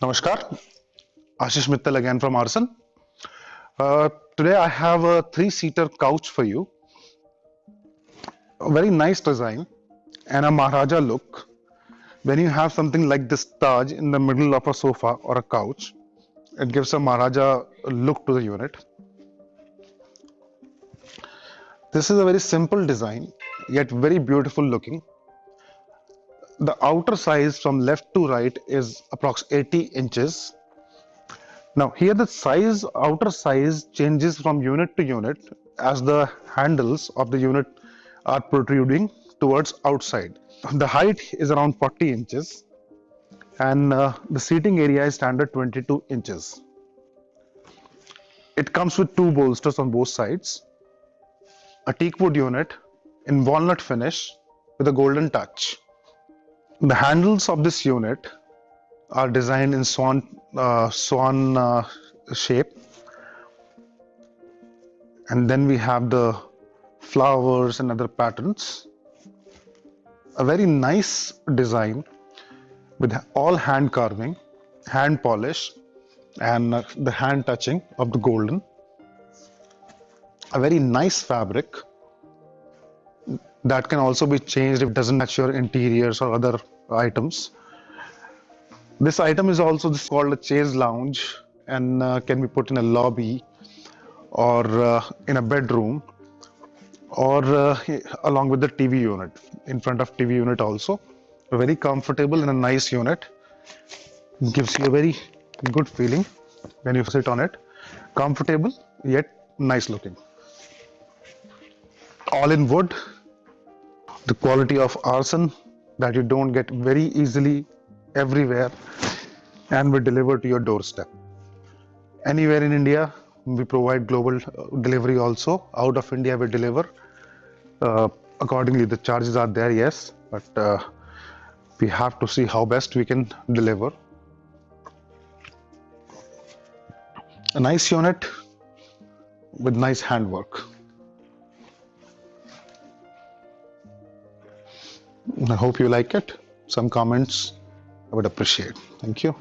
Namaskar, Ashish Mittal again from Aarsun. Uh, today I have a three-seater couch for you. A very nice design and a Maharaja look. When you have something like this Taj in the middle of a sofa or a couch, it gives a Maharaja look to the unit. This is a very simple design, yet very beautiful looking the outer size from left to right is approx 80 inches. Now here the size outer size changes from unit to unit as the handles of the unit are protruding towards outside. The height is around 40 inches and uh, the seating area is standard 22 inches. It comes with two bolsters on both sides a teak wood unit in walnut finish with a golden touch the handles of this unit are designed in swan uh, swan uh, shape. And then we have the flowers and other patterns. A very nice design with all hand carving hand polish and uh, the hand touching of the golden. A very nice fabric that can also be changed if it doesn't match your interiors or other items. This item is also this called a chaise lounge and uh, can be put in a lobby or uh, in a bedroom or uh, along with the TV unit in front of TV unit also. Very comfortable and a nice unit. Gives you a very good feeling when you sit on it. Comfortable yet nice looking. All in wood the quality of Aarsun that you don't get very easily everywhere and we deliver to your doorstep. Anywhere in india we provide global uh, delivery also. Out of india we deliver uh, accordingly the charges are there yes but uh, we have to see how best we can deliver. A nice unit with nice handwork I hope you like it. Some comments I would appreciate. Thank you.